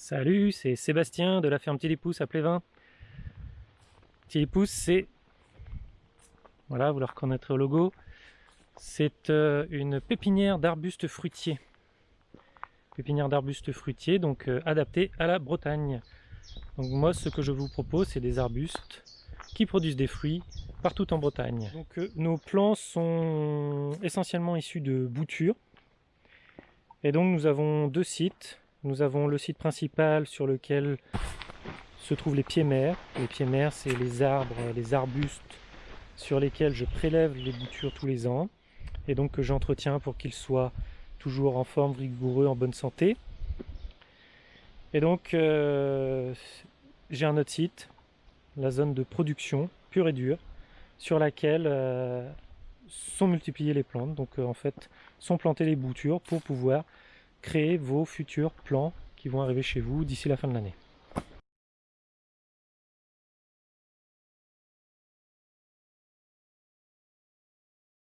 Salut, c'est Sébastien de la ferme Tilipousse à Plévin. Tilipousse, c'est... Voilà, vous le reconnaîtrez au logo. C'est euh, une pépinière d'arbustes fruitiers. Pépinière d'arbustes fruitiers, donc euh, adaptée à la Bretagne. Donc moi, ce que je vous propose, c'est des arbustes qui produisent des fruits partout en Bretagne. Donc euh, nos plants sont essentiellement issus de boutures. Et donc nous avons deux sites nous avons le site principal sur lequel se trouvent les pieds mères. Les pieds mères, c'est les arbres, les arbustes sur lesquels je prélève les boutures tous les ans et donc que j'entretiens pour qu'ils soient toujours en forme, rigoureux, en bonne santé. Et donc euh, j'ai un autre site, la zone de production pure et dure, sur laquelle euh, sont multipliées les plantes. Donc euh, en fait sont plantées les boutures pour pouvoir créer vos futurs plans qui vont arriver chez vous d'ici la fin de l'année.